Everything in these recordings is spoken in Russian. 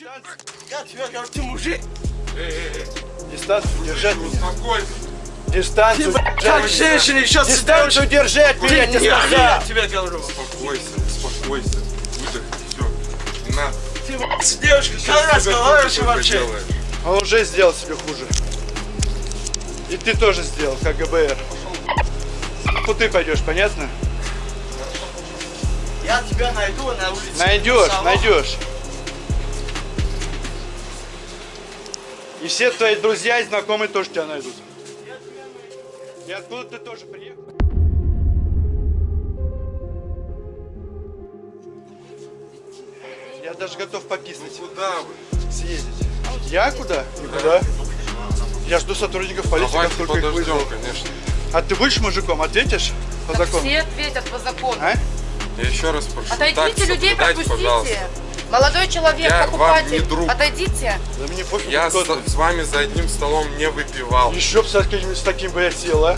Я тебе говорю, ты мужик. Дистанцию держать меня. Успокойся. Дистанцию Как меня. женщина еще Дистанцию держать меня, я тебе Я, сказал. тебе говорю. Успокойся. Успокойся. Выдохни. Все. Не надо. Ты в- с девушкой Сейчас когда разговариваешь вообще? Он уже сделал себе хуже. И ты тоже сделал, как ГБР. Ну ты пойдешь, понятно? Я тебя найду на улице. Найдешь, найдешь. И все твои друзья и знакомые тоже тебя найдут. И откуда ты тоже приехал? Я даже готов пописать, Куда вы? съездить. Я куда? Никуда. Я жду сотрудников полиции, как Давайте только их вызову. конечно. А ты будешь мужиком? Ответишь по Так закону? все ответят по закону. А? Я еще раз прошу. Отойдите, так людей пропустите. пожалуйста. Молодой человек, Я вам покупатель, не друг. отойдите. Да мне пофиг, Я кто с, ты. с вами за одним столом не выпивал. Еще бы с таким, с таким бы я сел, а?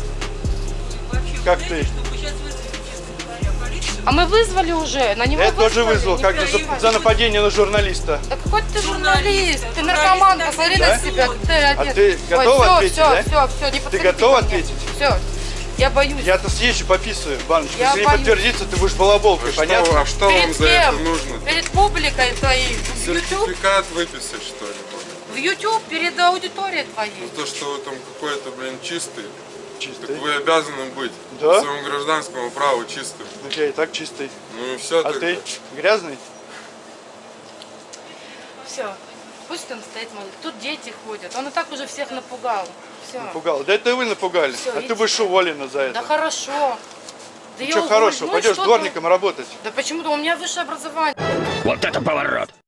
Как ты? А мы вызвали уже, на него Я тоже вызвал, как за, за нападение на журналиста. Да какой ты журналист, ты наркоман, посмотри Да? на себя, ты одет. ты готова Ой, ответить, все, да? все, все, не подходи готова мне. ответить? Все, я боюсь. Я-то съезжу, пописываю, баночку. Я Если не боюсь. подтвердится, ты будешь балаболкой, А что, понятно? а что вам Перед за это кем? нужно? Перед публикой твоей. В YouTube, Сертификат выписать, что ли? в YouTube перед аудиторией твоей. То, что вы там какой-то, блин, чистый, Чистый. так вы обязаны быть Да? по своему гражданскому праву чистым. Ну, я и так чистый. Ну и все А ты грязный? Все, пусть он стоит. Тут дети ходят, он и так уже всех напугал. Все. Напугал. Да это вы напугали. Всё, а ты иди. будешь уволена за Да это. хорошо. Да я Ничего хорошего, Ну пойдешь что дворником работать. ты? Да почему-то у меня высшее образование.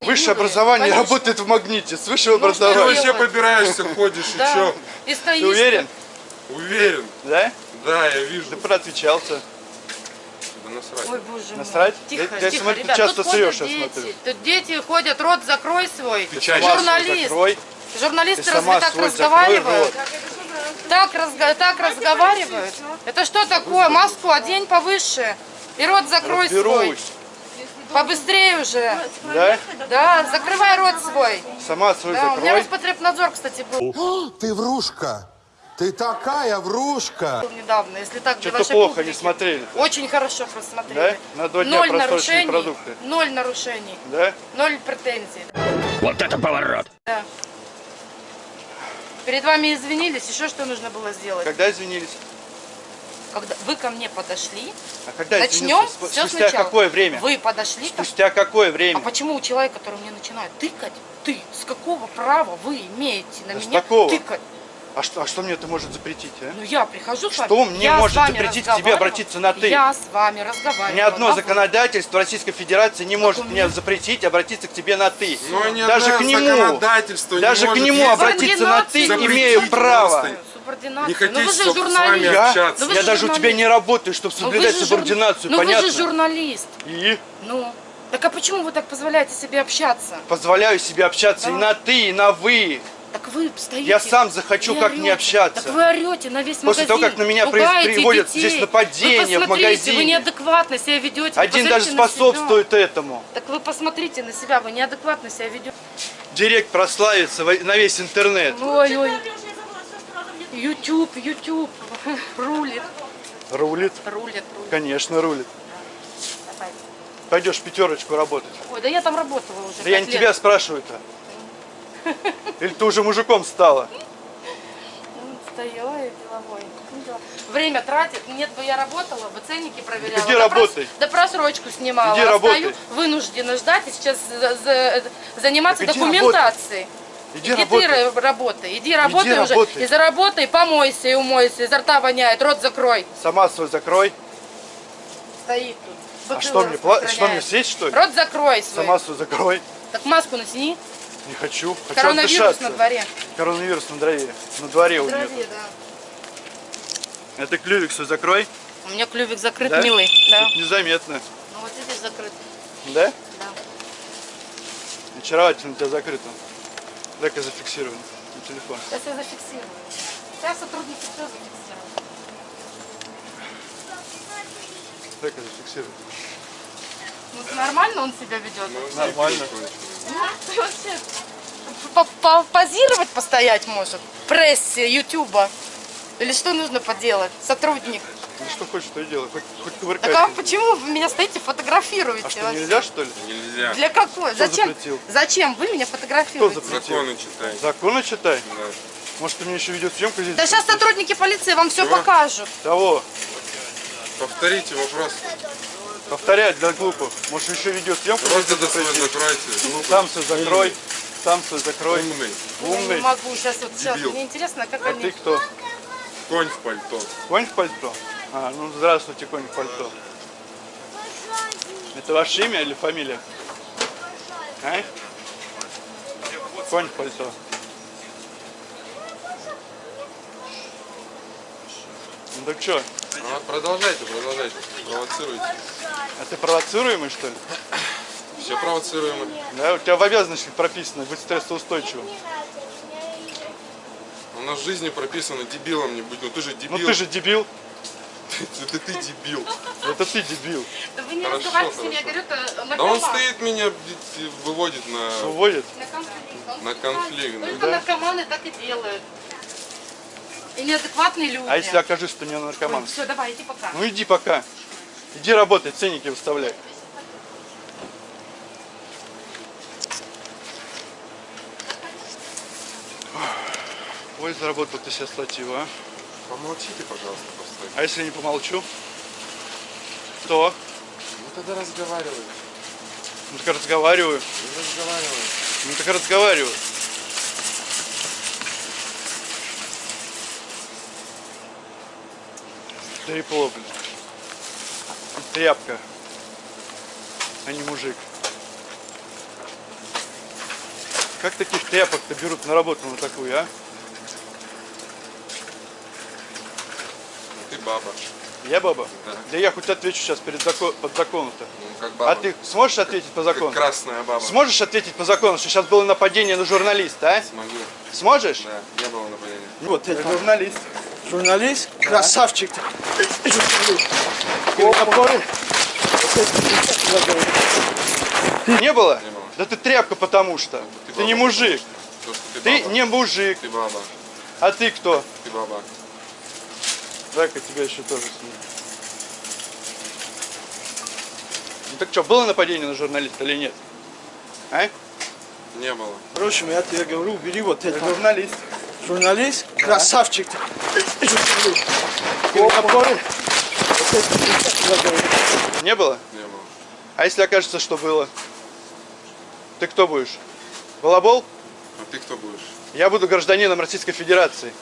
Высшее Юрий, образование конечно. работает в магните. С высшего Ну, что Ты образования. делать? вообще побираешься, ходишь и Да. чё? И стоишь. Ты уверен? Уверен. Да? Да, я вижу. Ты проотвечался. Да насрать. Ой, боже мой. Насрать? Тихо, Я- я тихо, смотрю, ты ребят, часто тут ходят срёшь, я дети. смотрю. Тут дети ходят, рот закрой свой. Ты Журналист. закрой. Журналисты Ты разве так разговаривают? рот. Так, разга- так разговаривают? Это что такое? Маску одень повыше. И рот закрой свой. Побыстрее уже. Да? Да, закрывай рот свой. Сама свой Да, у меня закрой. Роспотребнадзор, кстати, был Ты врушка! Ты такая врушка! недавно, если так Что-то плохо публики. не смотрели. Очень хорошо просмотрели. Да? На два дня Ноль нарушений. продукты. Ноль нарушений. Да? Ноль претензий. Вот это поворот! Да. Перед вами извинились, еще что нужно было сделать? Когда извинились? Когда вы ко мне подошли, А когда начнем? Сп- все Спустя сначала. какое время? Вы подошли Спустя какое А время? почему у человека, который мне начинает тыкать, ты, с какого права вы имеете на Да меня такого. тыкать? А что, а что мне это может запретить, а? Ну я прихожу с вами. Что мне я может запретить к тебе обратиться на «ты»? Я с вами разговариваю. Ни одно на законодательство Российской Федерации не может мне запретить обратиться к тебе на «ты». Но ни Даже к нему, законодательство не даже к нему обратиться на «ты имею право. Не хотите, ну вы же чтоб с вами журналист. Я, общаться. Ну я же даже у тебя журналист. не работаю, чтобы Ну соблюдать субординацию, Ну понятно? вы же журналист. И Ну. Так а почему вы так позволяете себе общаться? позволяю себе общаться и Да. на «ты», и на «вы». Так вы стоите. Я сам захочу, как не орете. общаться. Так вы орете на весь После магазин. того, как на меня приводят детей. здесь нападения в магазине. Вы неадекватно себя ведете. Один даже на себя. способствует этому. Так вы посмотрите на себя, вы неадекватно себя ведете. Директ прославится на весь интернет. Ой, ой. YouTube, YouTube. Рулит. Рулит? Рулит, рулит. Конечно, рулит. Давай. Пойдешь пятерочку работать. Ой, да я там работала уже. Да я не лет. тебя спрашиваю-то. Или ты уже мужиком стала? Ну, Стояла я деловой. Ну. Время тратит. Нет бы я работала, бы ценники проверяла. Иди Да прос- работай. Да просрочку снимала. Иди А работай. стою, вынуждена ждать и сейчас за- за- заниматься Так иди документацией. Иди Иди работай. ты работай, иди работай уже. работай. И заработай, помойся и умойся, изо рта воняет, рот закрой. Сама свой закрой. Стоит тут. А что мне, что мне съесть, что ли? Рот закрой свой. Сама свой закрой. Так маску натяни. Не хочу. Хочу Коронавирус отдышаться. на дворе. Коронавирус на дворе. На дворе у нее. Да. Это клювик свой закрой. У меня клювик закрыт, Да? милый. Да. Тут незаметно. Ну вот здесь закрыт. Да? Да. Очаровательно у тебя закрыто. Дай-ка зафиксирую на телефон. Сейчас я зафиксирую. Сейчас сотрудники все зафиксируют. Дай-ка зафиксирую. Ну нормально он себя ведет? Ну, Нормально. Закончилось. Вообще, по- по- Позировать постоять может. В прессе, ютуба. Или что нужно поделать? Сотрудник. Ну что хочешь, то и делай. Хоть, хоть Так кувыркайся. а почему вы меня стоите, фотографируете? А что, вообще? нельзя, что ли? Нельзя. Для какой? Кто Зачем? запретил? Зачем вы меня Кто фотографируете? запретил? Законы читай. Законы читай. Да. Может, ты мне еще видеосъемку здесь? Да сейчас сотрудники полиции вам все Чего? покажут. Того. Повторите вопрос. Повторять для глупых. Может, еще видеосъемку здесь это свой закройте. Сам свой закрой. Сам свой закрой. Умный. Я не Умный. могу сейчас вот сейчас. Дебил. Мне интересно, как А они. ты кто? Конь в пальто. Конь в пальто? А, ну здравствуйте, конь в пальто. Это ваше имя или фамилия? А? Конь в пальто. Ну так что, А, продолжайте, продолжайте. Провоцируйте. а ты провоцируемый что ли? Все провоцируемо. Да, у тебя в обязанностях прописано быть стрессоустойчивым. У нас в жизни прописано дебилом не будь. Ну ты же дебил. Ну ты же дебил. Это ты дебил. Это ты дебил. Да вы не Хорошо, разговаривайте с ним, я говорю, это на Да он стоит меня выводит на... Выводит. На конфликт. Он На конфликт, Только да. наркоманы так и делают. И неадекватные люди. А если окажусь, что не наркоман? Все, давай, иди пока. Ну иди пока. Иди работай, ценники выставляй. Ой, заработал ты себе статью, а? Помолчите, пожалуйста, постой. А если не помолчу? То? Ну тогда разговаривай. Ну так разговариваю. Не разговаривай. Ну так разговариваю. Трепло, блин. Тряпка. А не мужик. Как таких тряпок-то берут на работу на такую, а? Ты баба. Я баба? Да. Да я хоть отвечу сейчас перед закон, под законом-то. Ну как баба. А ты сможешь ответить по Как закону? красная баба. Сможешь ответить по закону, что сейчас было нападение на журналиста, а? Смогу. Сможешь? Да, не было нападения. Вот, это журналист. Журналист? Красавчик. Ты не было? Не было. Да ты тряпка потому что. Ты Ты не мужик. То, ты, Ты баба. не мужик. Ты баба. А ты кто? Ты баба. Дай-ка тебя еще тоже сниму. Ну так что, было нападение на журналиста или нет? А? Не было. Впрочем, я тебе говорю, убери вот это. Журналист. Журналист? Красавчик. Не было? Не было. А если окажется, что было? Ты кто будешь? Балабол? А ты кто будешь? Я буду гражданином Российской Федерации.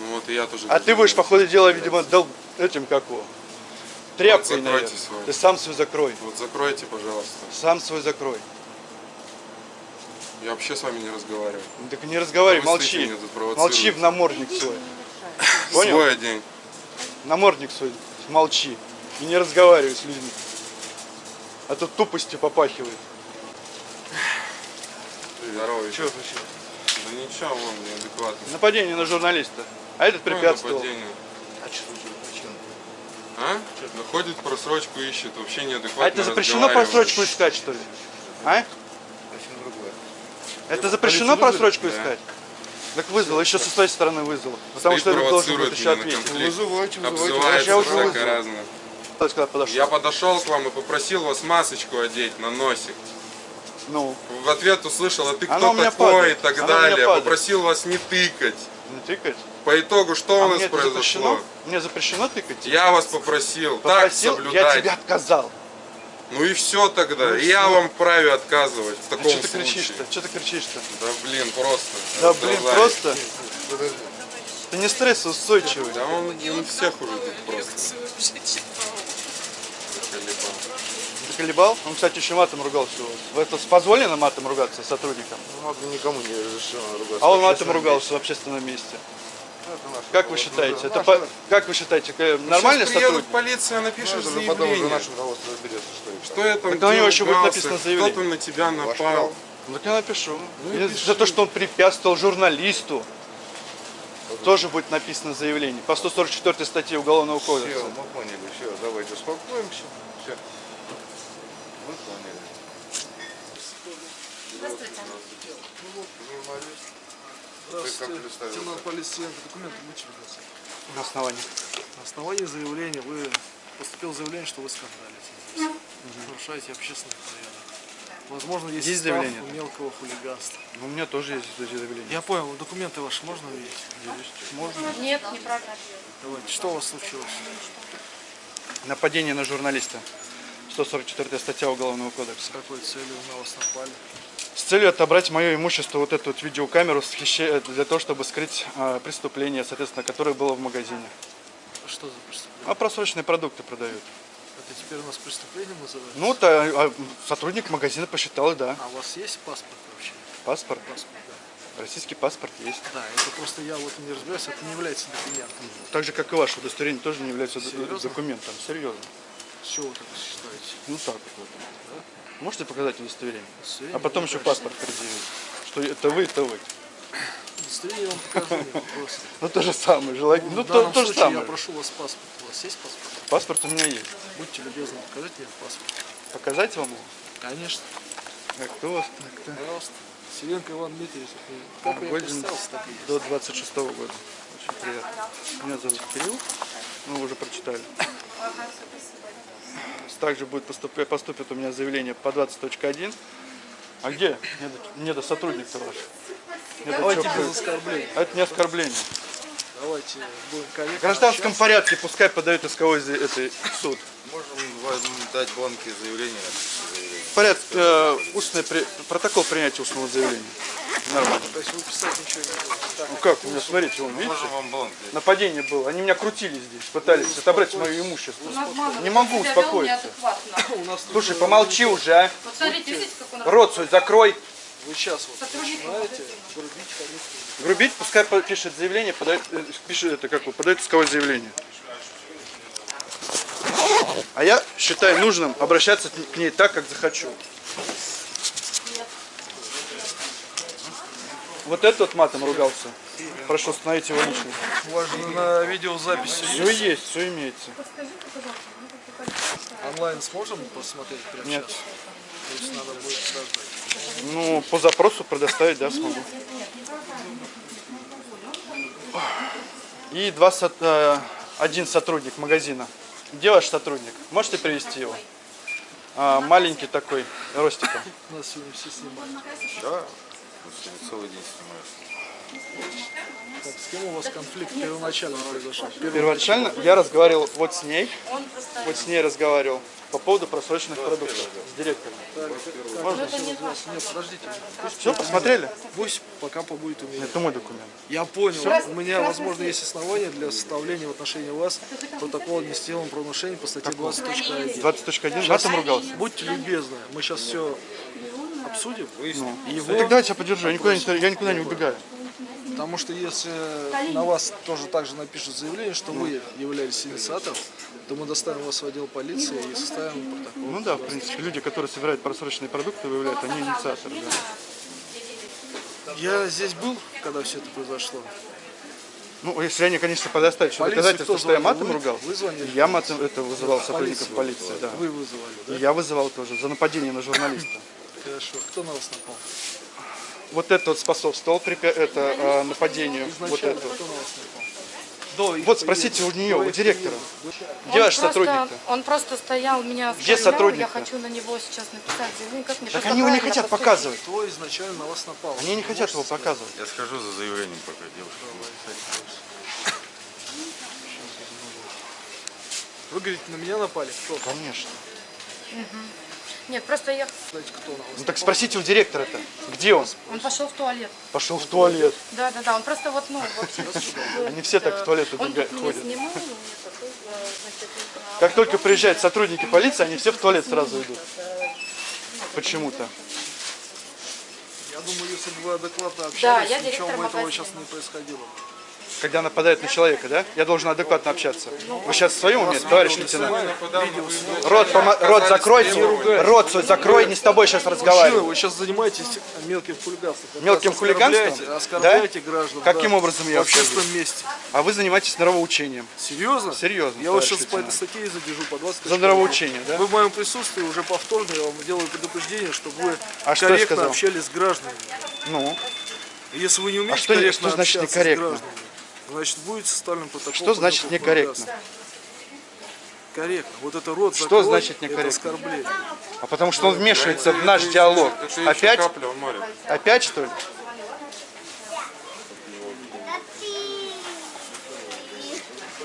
Ну вот и я тоже. А ты будешь, по ходу дела, видимо, дол... этим как его? Тряпкой, закройте наверное. свой. Ты сам свой закрой. Вот закройте, пожалуйста. Сам свой закрой. Я вообще с вами не разговариваю. Ну, так не разговаривай, Вы молчи. тут. Молчи в намордник свой. Понял? Свой день. Намордник свой, молчи. И не разговаривай с людьми. А то тупостью попахивает. Здорово. Че еще. Да ничего, он неадекватный. Нападение на журналиста. А этот препятствовал. нападение? А? Находит просрочку, ищет, вообще неадекватно А это запрещено просрочку искать, что ли? А? Это запрещено просрочку Да. искать? Так вызвал, еще со своей стороны вызвал. Потому что этот должен будет еще конфликт. Вызывайте, вызывайте. Обзывается Я уже вызвал. Я подошел к вам и попросил вас масочку одеть на носик. Ну, В ответ услышал, а ты кто такой падает. и так Она далее. Попросил вас не тыкать. не тыкать. По итогу, что А у нас мне это произошло? запрещено? Мне запрещено тыкать? Я вас попросил, Попросил, так я соблюдать. тебе отказал. Ну и все тогда. Ну и я всё. вам вправе отказывать в таком что ты случае. кричишь-то? Что ты кричишь-то? Да блин, просто. Да блин, просто. Ты не стрессоустойчивый. Да он, он всех уже тут просто. Заколебал. Колебал? Он, кстати, еще матом ругался у вас. Это позволено матом ругаться сотрудникам? Никому не разрешено ругаться. А он матом ругался в общественном месте. Как вы считаете? Это по- как вы считаете, приедут сотрудник? полиция, напишешь Потом уже заявление. наше руководство разберется, что и Что я там Так на него еще будет написано заявление. Кто-то на тебя напал. Ну, так я напишу. Ну пиши. За то, что он препятствовал журналисту. Тоже будет написано заявление. По 144 статье Уголовного Все, кодекса. мы поняли, все, давайте успокоимся. Все. Мы поняли. Здравствуйте. Журналист. Ты как Здравствуйте, лейтенант полиции, документы будете видеться. На основании. На основании заявления вы поступило заявление, что вы скандалите. Нарушаете общественный порядок. Возможно, есть, Есть заявление? мелкого хулиганства. Ну, У меня тоже есть заявление. Я понял, документы ваши можно увидеть? Можно? Нет, неправда. Давайте, что у вас случилось? Нападение на журналиста. 144 статья Уголовного С кодекса. какой целью на вас напали? С целью отобрать мое имущество, вот эту вот видеокамеру с хище- для того, чтобы скрыть а, преступление, соответственно, которое было в магазине. Что за преступление? А просроченные продукты продают. Это теперь у нас преступление называется? Ну, вот, а, а, сотрудник магазина посчитал, да. А у вас есть паспорт вообще? Паспорт. Паспорт, да. Российский паспорт есть. Да, это просто я вот не разбираюсь, это не является документом. Так же, как и ваше удостоверение, тоже не является Серьезно? документом. Серьезно. С чего вы так считаете? Ну так вот. Можете показать удостоверение? Удостоверение А потом еще паспорт предъявить. Что это вы, это вы. Удостоверение я вам покажу. Ну то же самое, желательно. Ну в то, то же самое. я прошу вас паспорт. У вас есть паспорт? Паспорт у меня есть. Будьте любезны, покажите мне паспорт. Показать вам его? Конечно. Так, кто у вас так-то? Пожалуйста. Силенко Иван Дмитриевич. Как я Годен представился, так и есть. до 26 года. Очень приятно. Меня зовут Кирилл. Ну, вы уже прочитали. Также будет поступ- поступит у меня заявление по 20.1. А где? Не до, не до сотрудник-то ваш. Не до Давайте чё без оскорблений. А это не оскорбление. Давайте будем корректно В гражданском общаться. порядке пускай подают исковой за- это, суд. Можем дать бланки заявления. Порядке, э, устный при- протокол принятия устного заявления. Нормально. То есть вы писать ничего не будете. Ну как, у меня, смотрите, вон, видите? Вам бланки. Нападение было. Они меня крутили здесь, пытались отобрать мое имущество. Не могу успокоиться. Слушай, помолчи уже, а. Вот смотрите, видите, как он Рот свой закрой. Вы сейчас вот начинаете грубить. Грубить, пускай пишет заявление, подает, э, пишет это как вы, подает исковое заявление. А я считаю нужным обращаться к ней так, как захочу. Вот этот вот матом ругался. Прошу остановить его личность. У вас же на видеозаписи Все есть? есть, все имеется. Онлайн сможем посмотреть прямо Нет. сейчас? То есть надо будет подождать. Ну, по запросу предоставить, да, смогу. И два, э, один сотрудник магазина. Где ваш сотрудник? Можете привести его? А, маленький такой, ростиком. Нас сегодня все снимают. Да. Целый день снимаешь. Так, с кем у вас конфликт первоначально произошел? Первоначально я разговаривал вот с ней, вот с ней разговаривал по поводу просроченных продуктов с директором. Нет, подождите. Все, посмотрели? Пусть пока побудет у меня. Это мой документ. Я понял. У меня, возможно, есть основания для составления в отношении вас протокола административного правонарушения по статье 20.1. 20.1, матом ругался. Будьте любезны, мы сейчас все обсудим. Его, Ну, так давайте я подержу, я никуда не, я никуда не убегаю. Потому что если на вас тоже также напишут заявление, что вы являлись инициатором, то мы доставим вас в отдел полиции и составим протокол. Ну да, в принципе, люди, которые собирают просроченные продукты, выявляют, они инициаторы, да. Я здесь был, когда все это произошло. Ну, если они, конечно, Полицию доказательства, кто что я матом Вы- ругал, вы звонили? я матом это вызывал сотрудников полиции, да. Вы вызывали, И да? я вызывал тоже за нападение на журналиста. Хорошо. Кто на вас напал? Вот это вот способствовал препя- это, э, нападению. Вот это. вот. спросите у нее, у директора. Где ваш просто- сотрудник-то? Он просто стоял, меня Где оставлял, сотрудник-то? Я хочу на него сейчас написать заявление. Как мне Так они его не хотят поступить? показывать. Кто изначально на вас напал? Они не хотят его показывать. Я схожу за заявлением пока, девушка. Вы говорите, на меня напали? Кто? Конечно. Нет, просто я... Знаете, кто на вас Ну так спросите у директора-то, где он? Он пошел в туалет. Пошел в туалет. Да, да, да. Он просто вот, ну, вообще... Они все так в туалет ходят. ну, э, э, Как только приезжают сотрудники полиции, они все в туалет сразу идут. Почему-то. Я думаю, если бы вы адекватно Да, общались, я ничего бы этого магазина. сейчас не происходило. Когда нападают на человека, да? Я должен адекватно общаться. Вы сейчас в своем уме, товарищ лейтенант? Рот, помо- рот закройте, рот свой закрой, не с тобой сейчас разговариваю. вы сейчас занимаетесь мелким хулиганством. Мелким хулиганством? Оскорбляете, оскорбляете граждан. Каким да. образом я В общественном месте. А вы занимаетесь нравоучением. Серьезно? Серьезно, Я вас сейчас по этой лейтенант. статье задержу по 20 За нравоучение, да? Вы в моем присутствии уже повторно я вам делаю предупреждение, чтобы вы А корректно общались с гражданами. Ну, Если вы не умеете что- корректно что значит общаться некорректно? с гражданами, значит будет составлен протокол. Что значит некорректно? Корректно. Вот это рот Что закрой, значит это некорректно? оскорбление. а потому что он вмешивается в наш диалог. Опять? капля в море. Опять что ли?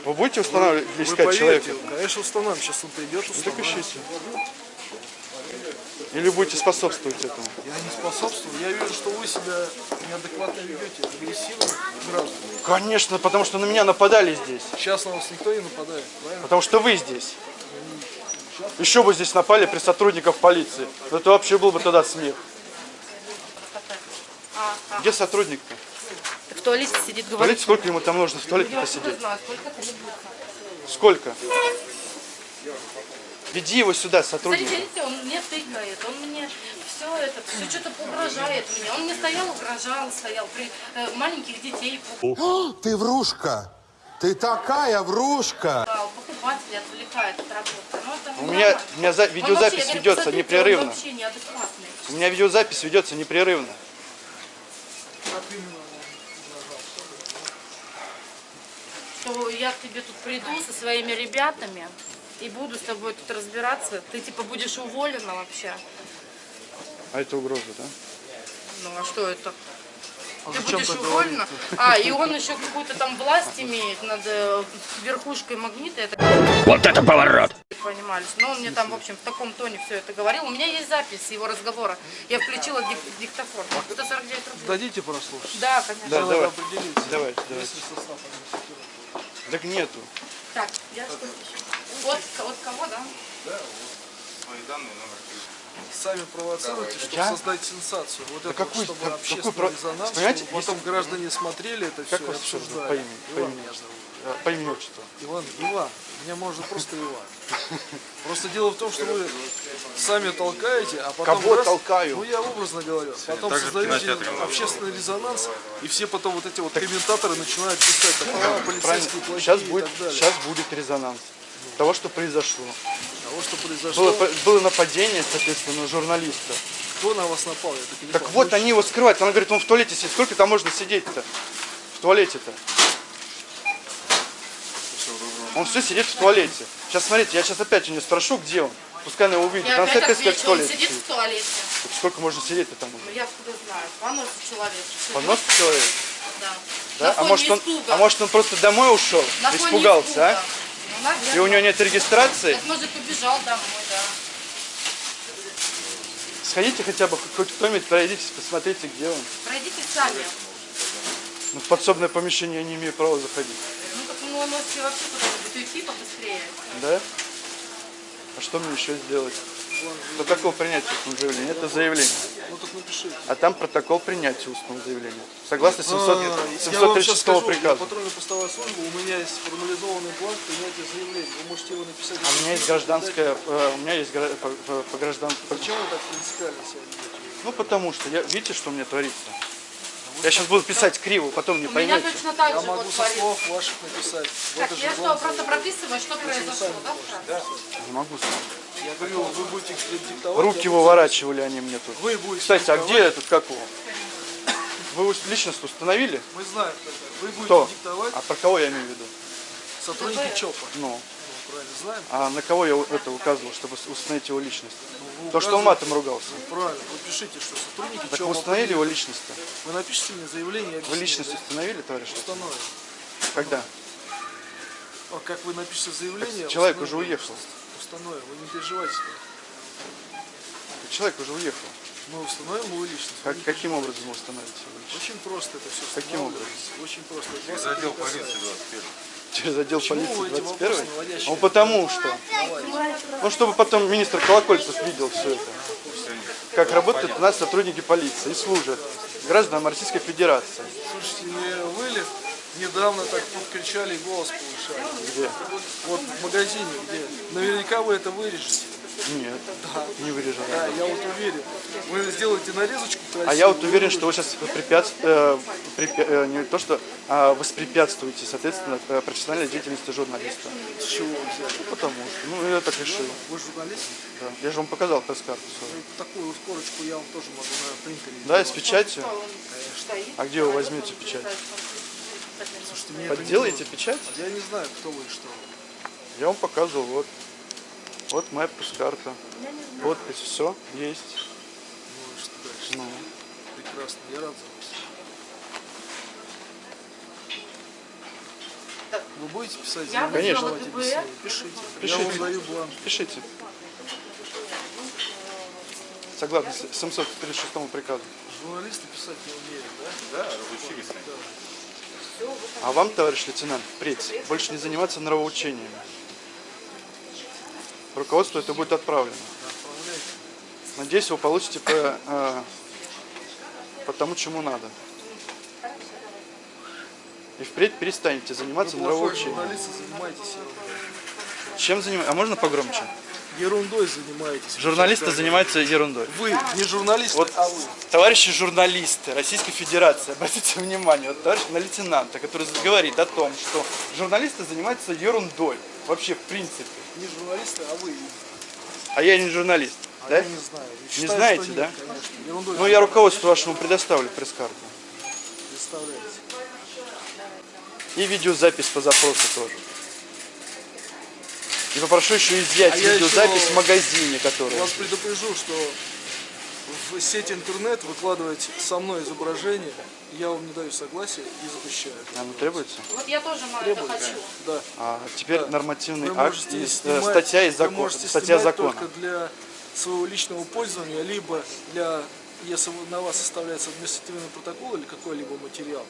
Вы будете устанавливать, поверьте, человека? конечно, установим. Сейчас он придет, Ну так ищите. Или будете способствовать этому? Я не способствую. Я вижу, что вы себя неадекватно ведете, агрессивно к гражданам. Конечно, потому что на меня нападали здесь. Сейчас на вас никто не нападает, правильно? Потому что вы здесь. Еще бы здесь напали при сотрудниках полиции. Ну, Это вообще был бы тогда смех. Где сотрудник-то? В туалете сидит, говорит. Смотрите, сколько ему там нужно в туалете посидеть. знаю, сколько требуется. Сколько? Веди его сюда, сотрудник. Смотрите, он мне тыкает, он мне все это, все что-то угрожает мне. Он мне стоял, угрожал, стоял при э, маленьких детей О, ты врушка! Ты такая врушка! пугал, покупателей отвлекает от работы. Ну, это У меня, у меня за- видеозапись вообще, говорю, ведется посмотрите, непрерывно. Он вообще неадекватный. У меня видеозапись ведется непрерывно. Что я к тебе тут приду со своими ребятами и буду с тобой тут разбираться. Ты типа будешь уволена вообще. А это угроза, да? Ну а что это? Ты зачем будешь уволена? А, и он еще какую-то там власть имеет над э, верхушкой магнита. Это Вот это поворот! понимались. Но он мне там, в общем, в таком тоне все это говорил. У меня есть запись его разговора. Я включила дик- диктофон. 149 рублей. Дадите прослушать? Да, конечно. Да, давай. определиться. Давайте, давайте. Так нету. Так, я что еще? От, от кого, да? Свои данные, номер телефона. Сами провоцируете, чтобы Я? создать сенсацию. Вот это какой- вот, чтобы как- общественный какой резонанс, Понимаете, чтобы потом граждане смотрели это все Как и вас все зовут? обсуждали. По имени? По Иван имени. меня зовут. А, По имени отчеству. Иван, Иван. Меня можно просто Иван. Просто дело в том, что вы сами толкаете, а потом... Кого раз- толкаю? Ну, я образно говорю. Потом так же в создаете общественный резонанс, и все потом вот эти вот комментаторы начинают писать, а, полицейские плохие Сейчас и будет, так далее. сейчас будет резонанс того, что произошло. Того, что произошло, Было, было нападение, соответственно, на журналиста. кто на вас напал, я так не Так вот, они его скрывают. Она говорит, он в туалете сидит. Сколько там можно сидеть-то? В туалете-то. Он все сидит в туалете. Сейчас смотрите, я сейчас опять у нее спрошу, где он. Пускай она его увидит. Я Она опять сказать, в отвечу, он туалете сидит в туалете. Так Сколько можно сидеть-то там уже? Ну я откуда знаю, понос человек. Понос человек? Да. Да? На А может, он, а может он просто домой ушел? На фоне Испугался, испуга. а? Наверное. И у него нет регистрации? Так, может, побежал домой, да. Сходите хотя бы, хоть кто-нибудь, пройдитесь, посмотрите, где он. Пройдите сами. Ну, в подсобное помещение я не имею права заходить. Ну, так ну, вообще вообще куда-нибудь уйти побыстрее. Да? А что мне еще сделать? Протокол принятия устного заявления. Это заявление. Ну так напишите. А там протокол принятия устного заявления. Согласно 700, А, я вам сейчас 736 скажу, я приказа. патрульно-постовая служба, у меня есть формализованный план принятия заявления. Вы можете его написать. А у меня есть гражданская, э, у меня есть по, по- по граждан... по- Почему вы так принципиально себя? Ну, потому что, я, видите, что у меня творится? Я сейчас буду писать криво, потом не У меня поймете. точно так Я же могу со слов ваших написать. Так, я что, просто прописываю, что произошло, да? сразу? Не могу сказать. Я говорю, вы будете диктовать. Руки выворачивали они мне тут. Вы будете Кстати, а диктовать. где этот, как его? Вы личность установили? Мы знаем, вы будете Кто? диктовать А про кого я имею в виду? сотрудники ЧОПа. Ну, Ну, правильно, знаем. а на кого я это указывал, чтобы установить его личность? Вы То, что он матом ругался. Правильно, вы пишите, что сотрудники Так ЧОПа. вы установили его личность-то? Вы напишите мне заявление, я Вы личность да? установили, товарищ? Установим. Когда? А как вы напишете заявление? Человек уже уехал. Установим, вы не переживайте. Человек уже уехал. Мы установим его личность. Как, каким образом вы установите его личность? Очень просто это все Каким Очень просто. Через отдел полиции 21. Через отдел Почему полиции эти 21 вопросы наводящие? Ну потому что. Ну чтобы потом министр Колокольцев видел все это. Как работают у нас сотрудники полиции и служат гражданам Российской Федерации. Слушайте, не вы ли недавно так тут кричали и голос повышали? Где? Вот в магазине, где? Наверняка вы это вырежете. Нет, не вырежем. Да, я вот уверен. Вы сделаете нарезочку красивую. А я вот уверен, что вы сейчас препятствуете, не то что, а воспрепятствуете, соответственно, э, профессиональной деятельности журналиста. С чего вы взяли? Потому что, ну, я так решил. Вы журналист? Да. Я же вам показал пресс-карту. Ну, Такую вот корочку я вам тоже могу на принтере Да, и с печатью. А где вы возьмете печать? Слушайте, мне нужно. печать? Я не знаю, кто вы и что. вы. Я вам показывал, вот. Вот моя пресс-карта. Подпись, все, есть. Ну и что дальше? Ну, Прекрасно, я рад за вас. Вы будете писать Я? Конечно. ДБР. Пишите. Пишите. Я вам даю бланк. пишите. Согласно с- 736 приказу. Журналисты писать не умеют, да? Да, разучились. А вам, товарищ лейтенант, впредь больше не заниматься нравоучениями. Руководству это будет отправлено. Надеюсь, вы получите по, э, по тому, чему надо. И впредь перестанете заниматься Вы плохой нравоучением. журналист и занимаетесь Чем занимаетесь? А можно погромче? Ерундой занимаетесь. Журналисты занимаются ерундой. Вы не журналисты, Вот, а вы. товарищи журналисты Российской Федерации, обратите внимание, вот товарищ на лейтенанта, который говорит о том, что журналисты занимаются ерундой. Вообще, в принципе. Не журналисты, а вы. А я не журналист, А да? я не знаю. Не Считаю, знаете, что да? нет, Конечно. Ерундой Ну, я руководству вашему предоставлю пресс-карту. представляете. И видеозапись по запросу тоже. И попрошу еще изъять А я видеозапись еще в магазине, который. Вас предупрежу, что в сеть интернет выкладывать со мной изображение, я вам не даю согласия и запрещаю. Оно требуется? Вот я тоже мало это хочу. Да. А теперь Да. нормативный Вы акт, можете из- э, снимать, статья из вы закона. Статья закона. только для своего личного пользования, либо для, если на вас составляется административный протокол или какой-либо материал,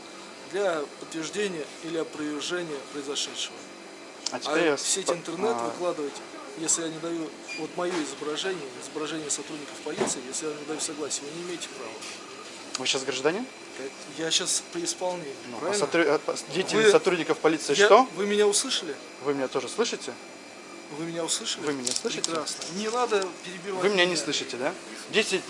для подтверждения или опровержения произошедшего. А А теперь я в сеть интернет а, выкладывать, если я не даю, вот мое изображение, изображение сотрудников полиции, если я не даю согласия, вы не имеете права. Вы сейчас гражданин? Я сейчас при исполнении, Ну, а правильно? сотру- а, по- деятельность Вы- сотрудников полиции Я- что? Вы меня услышали? Вы меня тоже слышите? Вы меня услышали? Вы меня слышите? Прекрасно. Не надо перебивать. Вы меня не слышите, да?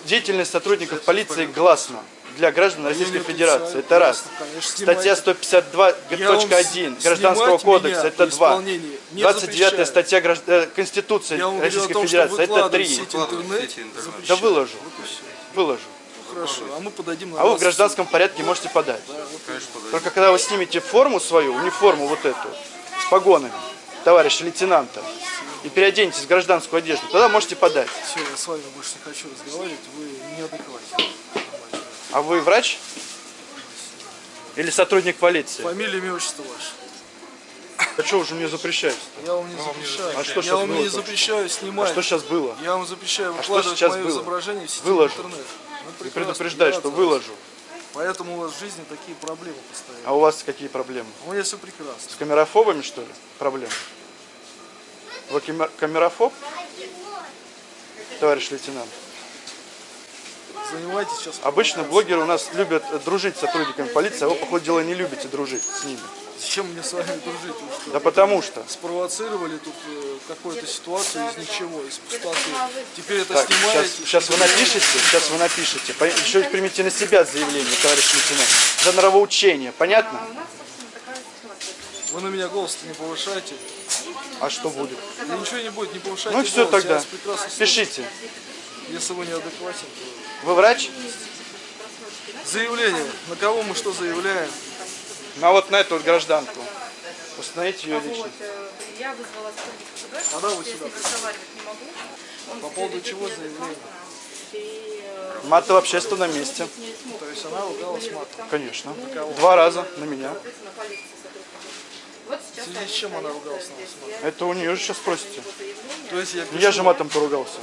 Деятельность сотрудников полиции гласна для граждан Российской Федерации. Это раз. Статья снимайте. 152.1 Я вам Гражданского кодекса это при 2. исполнении не 29 запрещаю. статья гражд- э, Конституции Российской Федерации это выкладывать 3. в сеть интернет сети интернет. Да выложу. Выложу. Хорошо, а мы подадим на А вы в гражданском порядке можете подать. Только когда вы снимете форму свою, униформу вот эту, с погонами, товарища лейтенанта, и переоденетесь в гражданскую одежду, тогда можете подать. Все, я с вами больше не хочу разговаривать, вы неадекватны. А вы врач? Или сотрудник полиции? Фамилия, имя, отчество ваше. А что уже мне запрещаете? Я вам не запрещаю. А что я щас вам было не запрещаю А снимать. что сейчас было? Я вам запрещаю А что выкладывать сейчас мое было? изображение в сети Выложу. интернет. Ну, И предупреждаю, я что выложу. Поэтому у вас в жизни такие проблемы постоянно. А у вас какие проблемы? У меня все прекрасно. С камерофобами, что ли, проблемы? Вы камер- камерофоб? Товарищ лейтенант. Занимайтесь сейчас. Обычно блогеры у нас любят дружить с сотрудниками полиции, а вы, по ходу дела, не любите дружить с ними. Зачем мне с вами дружить? Что, Да потому что. спровоцировали тут э, какую-то ситуацию из ничего, из пустоты. Теперь это Так, снимаете. сейчас, сейчас вы напишите, сейчас вы напишите. По- Еще и примите на себя заявление, товарищ лейтенант. За нравоучение, понятно? Вы на меня голос не повышаете. А что будет? Да ничего не будет, не повышайте Ну и все голос, тогда. Пишите. Если вы неадекватен, Вы врач? Заявление. На кого мы что заявляем? На вот на эту вот гражданку. Установите ее Вот, личность. э, я вызвала сотрудника ФБР, Когда вы я с сюда ним разговаривать не могу. По поводу чего заявление? И, э, Маты в общественном месте. То есть она ругалась матом. Конечно. Два раза на меня. Вот В связи с чем она ругалась на вас? Это у нее же сейчас спросите. То есть я, Ну, Я же матом поругался.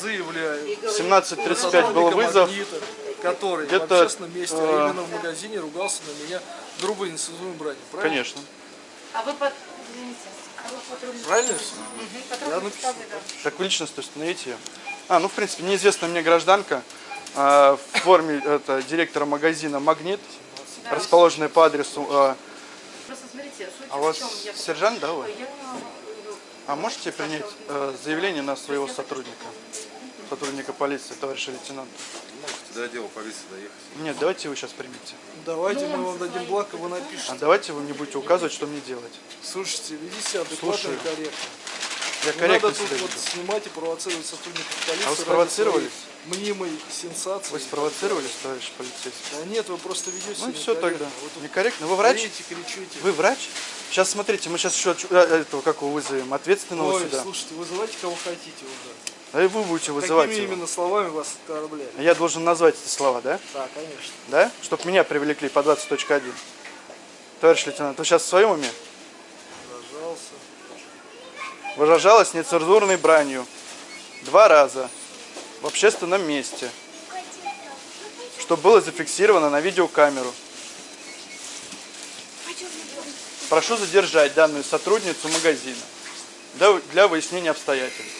Заявляю. 17.35 был вызов. «Магнита», который в Где-то, общественном месте, э, а именно в магазине, ругался на меня грубой нецензурной бранью. Правильно? Конечно. А вы под... Извините. Правильно все? Я написал. Как вы личность установите ее? А, ну, в принципе, неизвестная мне гражданка а, в форме это, директора магазина «Магнит», расположенная по адресу... а, Просто смотрите, суть а у в вас чем я... сержант, да, вы? Я, э, А можете принять э, заявление на своего сотрудника? Сотрудника полиции, товарища лейтенанта? Можете до отдела полиции доехать. Нет, давайте вы сейчас примите. Давайте мы вам дадим благ, и вы напишите. А давайте вы не будете указывать, что мне делать. Слушайте, ведите себя адекватно и корректно. Я корректно надо тут вот снимать и провоцировать сотрудников полиции. А вы спровоцировались? Мнимой сенсации. Вы спровоцировались, товарищ полицейский? Да нет, вы просто ведете Ну все тогда. Тут Некорректно. Вы врач? орете, кричите. Вы врач? Сейчас смотрите, мы сейчас еще э, этого, как его вызовем, ответственного Ой, сюда. слушайте, вызывайте кого хотите уже. А и вы будете вызывать Какими его. именно словами вас оскорбляют? Я должен назвать эти слова, да? Да, конечно. Да? Чтоб меня привлекли по 20.1. Товарищ лейтенант, вы сейчас в своем уме? Пожалуйста. Выражалась нецензурной бранью. Два раза. В общественном месте. Что было зафиксировано на видеокамеру. Прошу задержать данную сотрудницу магазина для, выяснения обстоятельств.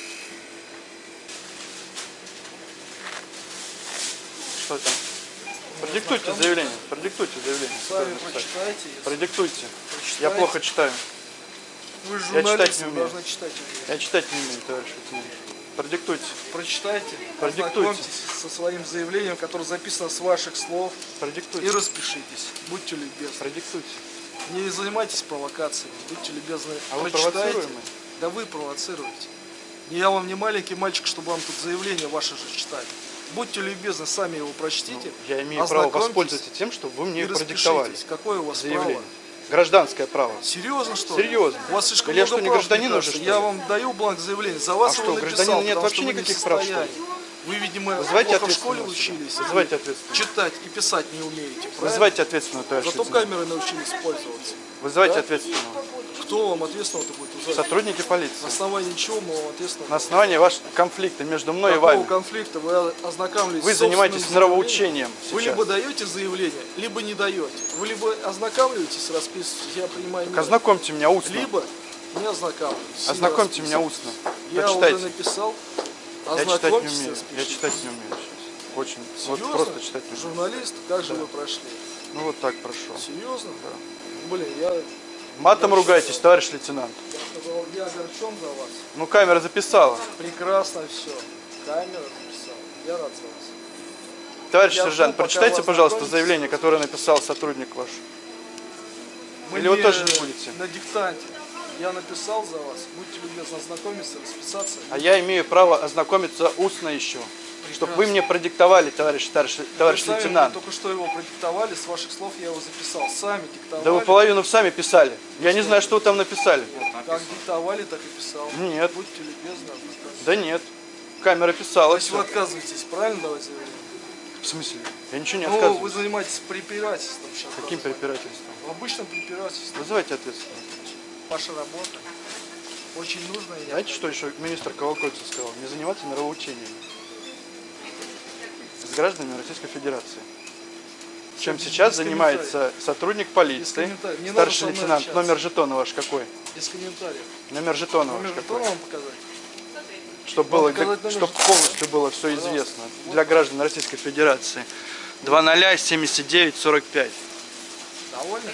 Что там? Продиктуйте заявление. Продиктуйте заявление. Сами Написать. прочитайте. Продиктуйте. Я плохо читаю. Вы же Я читать не умею. должны читать. Я читать не умею, товарищ лейтенант. Продиктуйте. Прочитайте, Продиктуйте. со своим заявлением, которое записано с ваших слов, и Продиктуйте. распишитесь. Будьте любезны. Продиктуйте. Не занимайтесь провокациями, будьте любезны. А вы Прочитайте. провоцируемый? Да вы провоцируете. Не я вам не маленький мальчик, чтобы вам тут заявление ваше же читать. Будьте любезны, сами его прочтите. Я имею право воспользоваться тем, что вы мне и продиктовали. Какое у вас Заявление. право? Гражданское право. Серьезно что? Серьезно. У вас слишком я много что, не прав, гражданин уже, что Я ли? вам даю бланк заявления. За вас А его что, написал, гражданина нет потому вообще вы не никаких прав, что ли? Вы, видимо, Вызывайте плохо в школе учились. Вызывайте или ответственного. Читать и писать не умеете. правильно? Вызывайте ответственного, товарищ Зато камеры научились пользоваться. Вызывайте Да? ответственного. Кто вам ответственного-то будет вызывать? Сотрудники На полиции. основании чего мы вам ответственного? На основании вашего конфликта между мной и Какого вами. конфликта вы ознакомились Вы занимаетесь нравоучением Вы сейчас. либо даете заявление, либо не даете. Вы либо ознакомливаетесь, расписываетесь, я принимаю меры, Ознакомьте меня устно. либо не ознакомливайтесь. не Ознакомьте меня устно. Я Почитайте. уже написал. Я читать не Ознакомьтесь, умею. Я читать не умею сейчас. Очень. Вот просто читать не умею. Журналист, как же вы прошли? Ну вот так прошел. Серьезно? Блин, я, Матом ругайтесь, товарищ лейтенант. я огорчен за вас. Ну камера записала. Прекрасно все. Камера написала. Я рад за вас. Товарищ Я сержант, прочитайте, пожалуйста, заявление, которое написал сотрудник ваш. Мы Или вы тоже не будете? На диктанте. Я написал за вас. Будьте любезны ознакомиться, расписаться. А я имею право ознакомиться устно еще. Чтобы вы мне продиктовали, товарищ старший, товарищ Вы сами лейтенант. только что его продиктовали, с ваших слов я его записал. Сами диктовали. Да вы половину сами писали. Я не знаю, что вы там написали. Как диктовали, так и писал. Нет. Будьте любезны. Да нет. Камера писала. То есть вы всё. отказываетесь, правильно заявление? В смысле? Я ничего не Ну, вы отказываюсь. занимаетесь препирательством сейчас. Каким препирательством? В обычном препирательстве. Вызывайте ответственного. Ваша работа. Очень нужная. и Знаете, что еще министр Колокольцев сказал? Не заниматься нравоучениями гражданами Российской Федерации. Чем сейчас занимается сотрудник полиции, старший лейтенант. Номер жетона ваш какой? Без комментариев. Номер жетона Номер ваш какой? вам показать? Чтобы было, чтобы полностью было все известно для граждан Российской Федерации. 20 79 45. Довольны?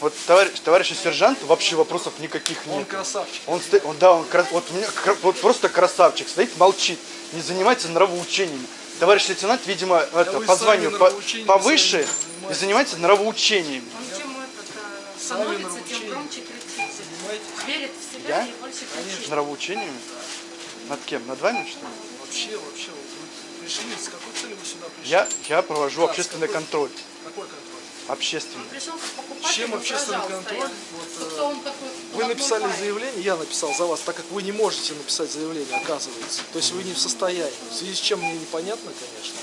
Вот товарищ, товарищ сержант вообще вопросов никаких Он нет. красавчик. Он, сто- он, да, он кра- вот, у меня вот просто красавчик, стоит, молчит, не занимается нравоучениями. Товарищ лейтенант, видимо, это, вы по званию по- повыше и занимается нравоучениями. Он чем этот, э, становится, тем громче кричит. Верит в себя Я? и больше кричит. Нравоучениями? Над кем? Над вами, что ли? Вообще, вообще, вот вы пришли, с какой целью вы сюда пришли? Я, я провожу Да, общественный какой- контроль. Общественный. Пришел как покупатель, Чем общественный контроль? Вот, Что э, кто он такой? Вы написали парень. заявление, я написал за вас, так как вы не можете написать заявление, оказывается. То есть вы не в состоянии. В связи с чем мне непонятно, конечно.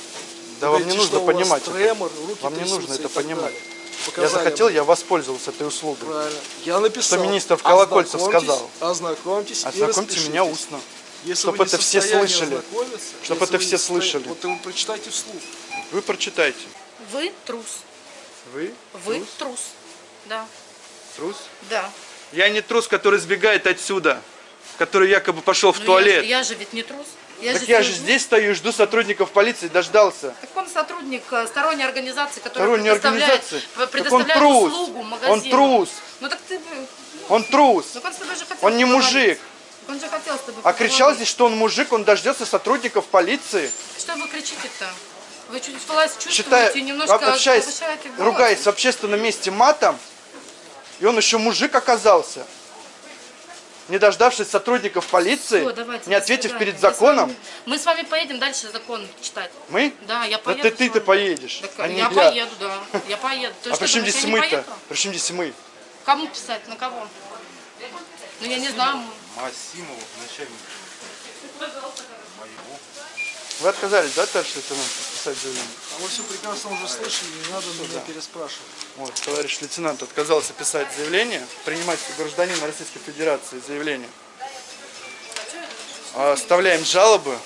Да Вы вам не говорите, нужно у вас понимать. Тремор, руки Вам не нужно это понимать. далее. Я Показали захотел, мне. я воспользовался этой услугой. Правильно. Я написал. Что министр Колокольцев Ознакомьтесь, сказал. Ознакомьтесь и Ознакомьте меня устно. Если Чтоб вы не это все слышали. ознакомиться, Чтоб если это все не слышали. Вот вы прочитайте вслух. Вы прочитайте. Вы трус. Вы? Вы трус. Да. Трус? Да. Я не трус, который сбегает отсюда, который якобы пошел в Ну, туалет. Я, я же ведь не трус. Я так я же здесь стою и жду сотрудников полиции, дождался. Так он сотрудник э, сторонней организации, которая Сторонняя предоставляет, организация. п- Так он предоставляет трус. услугу магазину. Он трус. Ну так ты... бы- Он трус. Ну он же Он не мужик. Он же хотел с тобой А кричал здесь, что он мужик, он дождется сотрудников полиции. Что вы кричите-то? Вы чуть власть чувствуете немножко общаясь, ругаясь в общественном месте матом, и он еще мужик оказался, не дождавшись сотрудников полиции, Всё, давайте, не ответив перед Я с законом, вами- Мы с вами поедем дальше закон читать. мы? Да, я Да поеду. ты, с ты-то поедешь, Так, а я я. поеду, да. Я поеду. Ты А при чем здесь мы-то? При чем здесь мы? Кому писать? На кого? Ну я не знаю. Масимову, начальник моего. Вы отказались, да, товарищ лейтенант, подписать заявление? А вы все прекрасно уже слышали, не надо меня переспрашивать. Вот, товарищ лейтенант отказался писать заявление, принимать как гражданин Российской Федерации заявление. Оставляем жалобы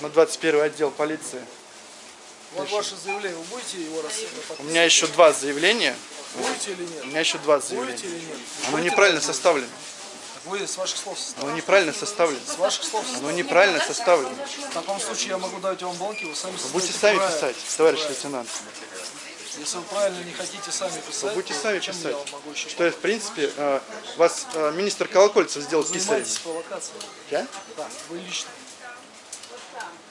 на 21 отдел полиции. Вот ваше заявление, вы будете его рас... У меня еще два заявления. Будете или нет? У меня еще два Будете заявления. или нет? Оно Будете неправильно составлено. Вы с ваших слов составили. Оно неправильно составлено. С ваших слов Оно составили. неправильно составлено. В таком случае я могу дать вам бланки, вы сами будете сами правильно. писать, товарищ лейтенант. Если вы правильно не хотите сами писать, Вы будете сами писать. я могу еще Что, в принципе, э, вас э, министр Колокольцев сделал занимаетесь провокацией. Да? Вы лично.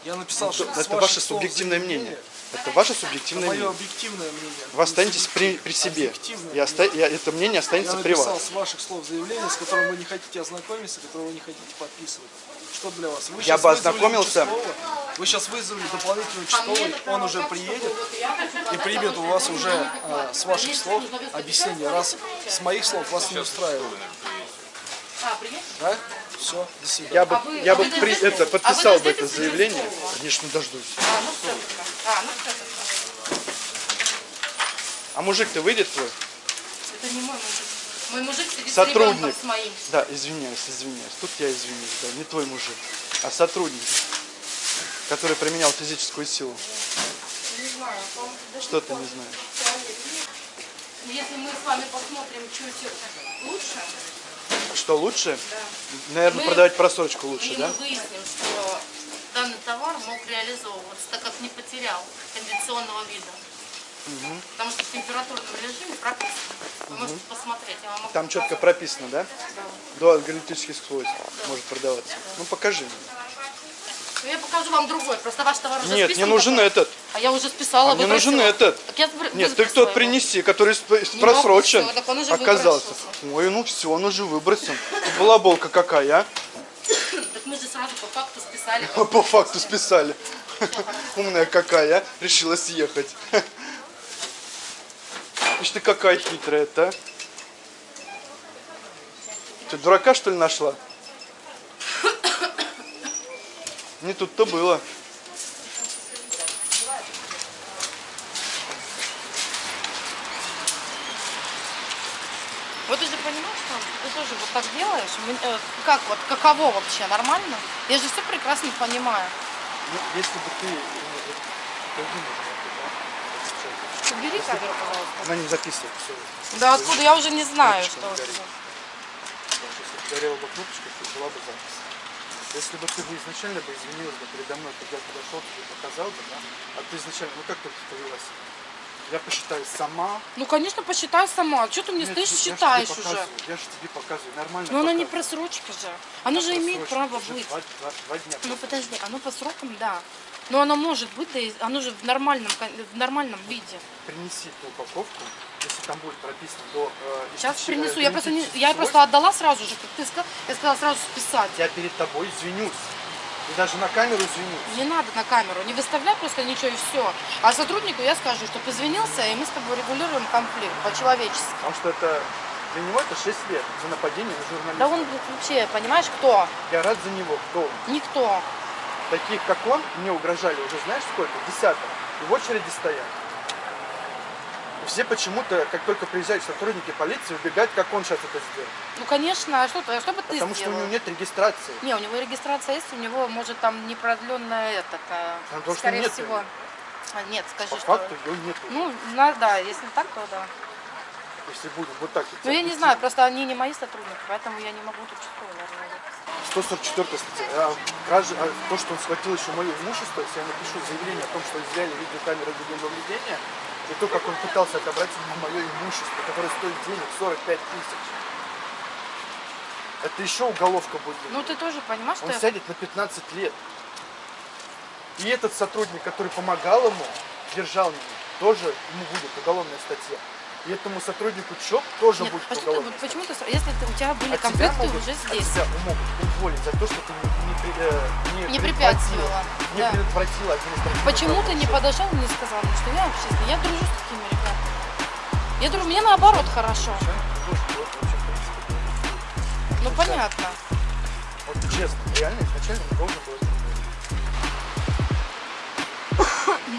Я написал, что с Это ваше субъективное заявление, мнение. Это ваше Это субъективное мое мнение. объективное мнение. Вы останетесь при, при себе. И оста- и это мнение Я останется при написал вас. с ваших слов заявление, с которым вы не хотите ознакомиться, которое вы не хотите подписывать. Что для вас? Вы Я бы ознакомился. Вы сейчас вызвали дополнительного По мне участковый, это он уже приедет я и примет у вас уже а, с ваших слов объяснение. Раз с моих слов вас не устраивает. А? Да? Все, до свидания. Я бы, А вы- я а бы при- это, А подписал бы это заявление. Конечно, дождусь. А, ну все. А, ну. А мужик-то выйдет твой? Это не мой мужик. Мой мужик сидит Сотрудник. с моим. Да, извиняюсь, извиняюсь. Тут я извиняюсь, да, не твой мужик, а сотрудник, который применял физическую силу. Не знаю, Что ты не знаешь? Если мы с вами посмотрим чуть лучше, Что лучше? Наверное, Мы- продавать просрочку лучше, и да? мы выясним, что данный товар мог реализовываться, так как не потерял кондиционного вида. Потому что в температурном режиме прописано. Вы можете посмотреть. Я вам могу Там четко показать. прописано, да? До галактических свойств может продаваться. Ну покажи. Ну, Я покажу вам другой. Просто ваш товар уже Нет, не списан нужен такой. этот. А я уже списала. А мне нужен этот. Так я Нет, ты его. принеси, который Не просрочен. могу, он уже оказался. выбросился. Ой, ну все, он уже выбросен. Балаболка какая, а? Так мы же сразу по факту списали. По факту списали. Умная какая, а? Решила съехать. Ишь ты какая хитрая-то, а? Ты дурака, что ли, нашла? Не тут-то было. Вот ты же понимаешь, что ты тоже вот так делаешь. Э, Как вот, каково вообще, нормально? Я же все прекрасно понимаю. Ну, если бы ты... э, да, Убери камеру, пожалуйста. Она не записывает все. Да откуда? Я уже не знаю, что. Если бы горела бы кнопочка, то была бы запись. Если бы ты бы изначально бы извинилась бы передо мной, когда я подошел, тебе показал бы, да? А ты изначально, ну как ты повела себя? Я посчитаю сама. Ну, конечно, посчитай сама. Что ты мне Нет, стоишь, я считаешь уже? показываю, Я же тебе показываю, нормально Но она не показываю. просрочка же. Она же имеет право быть. Два, два- два дня. Ну подожди, оно по срокам, да. Но оно может быть, да, оно же в нормальном, в нормальном виде. Принеси ту упаковку, если там будет прописано до... э, Сейчас истечения принесу. Я просто, не, я просто отдала сразу же, как ты сказал. Я сказала сразу списать. Я перед тобой извинюсь. И даже на камеру извинюсь. Не надо на камеру, не выставляй просто ничего и все. А сотруднику я скажу, чтобы извинился, и мы с тобой регулируем конфликт по-человечески. Потому что это для него это 6 лет за нападение на журналиста. Да он вообще, понимаешь, кто? Я рад за него, кто он. Никто. Таких, как он, мне угрожали уже знаешь сколько? Десяток. И в очереди стоят. Все почему-то, как только приезжают сотрудники полиции, убегают, как он сейчас это сделал. Ну, конечно, а что, а что бы ты Потому что у сделал? него нет регистрации. Не, у него регистрация есть, у него, может, там непродленная этот, а, то, что скорее нет всего. А, нет, скажи, По что... факту его нету. Ну, на- да, если так, то да. если будем вот так. Ну, я не знаю, просто они не мои сотрудники, поэтому я не могу тут участковый, наверное, выписать. 144 статья. Кража- а то, что он схватил еще мое имущество, если я напишу заявление о том, что изъяли видеокамеры видеонаблюдения, и то, как он пытался отобрать у мое имущество, которое стоит денег 45 тысяч. Это еще уголовка будет. Ну, ты тоже понимаешь, что Он сядет на 15 лет. И этот сотрудник, который помогал ему, держал меня, тоже ему будет уголовная статья. И этому сотруднику ЧОП тоже Нет, будет почему, ты, почему ты... Если ты- у тебя были а тебя конфликты могут, уже а здесь. тебя могут уволить за то, что ты не, не, э, не, Не препятствовала, Не да. предотвратила Почему ты не подошел и не сказал что я общественный? Я дружу с такими ребятами. Я дружу, мне наоборот хорошо. Вот вообще, Ну, понятно. Вот честно, реально изначально не должен был.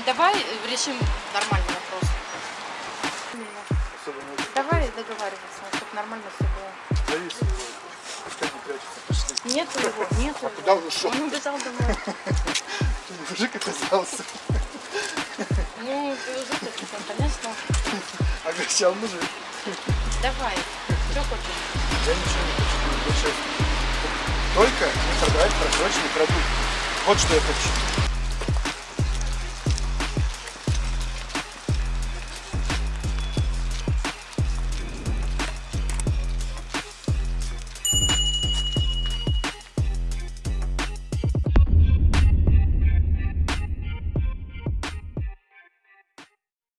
Давай решим нормальный договариваться, чтобы нормально все было. зависит. Пускай не прячется, пошли. Нету его, нету его. куда он ушел? Он убежал домой. Мужик оказался. Ну, такой, конечно. Огорчал мужик. Давай, что хочешь? Я ничего не хочу, честно. Только не продавать просроченные продукты. Вот что я хочу.